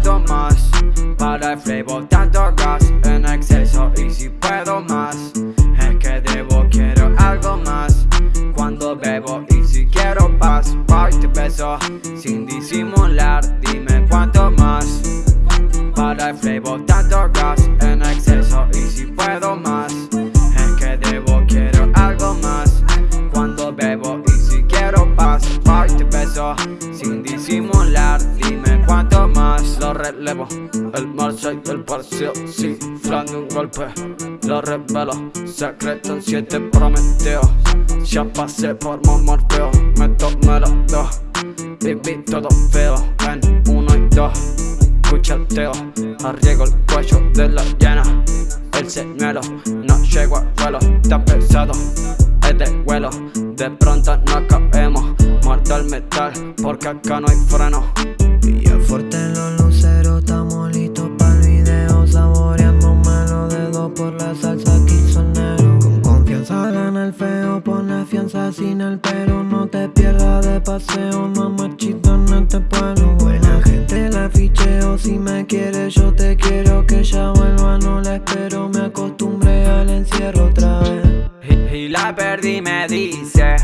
puedo más. Para el flavor tanto gas en exceso. Y si puedo más Es que debo, quiero algo más. Cuando bebo y si quiero paz Voy te beso sin disimular Dime cuánto más. Para el flavor tanto gas relevo El marcha y el parcio Cifrando un golpe Lo revelo Secreto en siete prometeo Ya pasé por Morfeo Me tomé los dos Viví todo feo En uno y dos Cuchateo Arriego el cuello de la llena El señuelo No llego a vuelo Está pesado Es de vuelo De pronto no caemos Muerto el metal Porque acá no hay freno. Pilla fuerte salsa quinceañero Con confianza gana el feo, pone fianza sin el pero No te pierdas de paseo, no machito en este pueblo. Buena gente la ficheo, si me quieres yo te quiero. Que ya vuelva, no la espero, me acostumbré al encierro otra vez. Y, la perdí me dice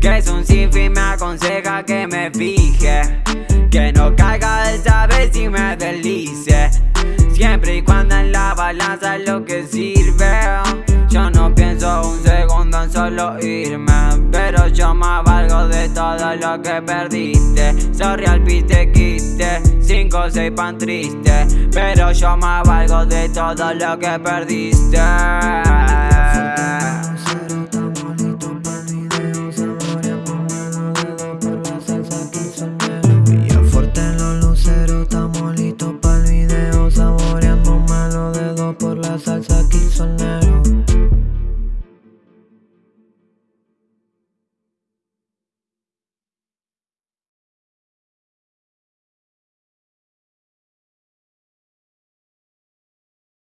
Que es un sinfín, me aconseja que me fije. Que no caiga esa vez y me deslice Siempre y cuando en la balanza es lo que sirve. Yo no pienso un segundo en solo irme Pero yo me valgo de todo lo que perdiste. Sorry al piste quiste, cinco o seis pan triste Pero yo me valgo de todo lo que perdiste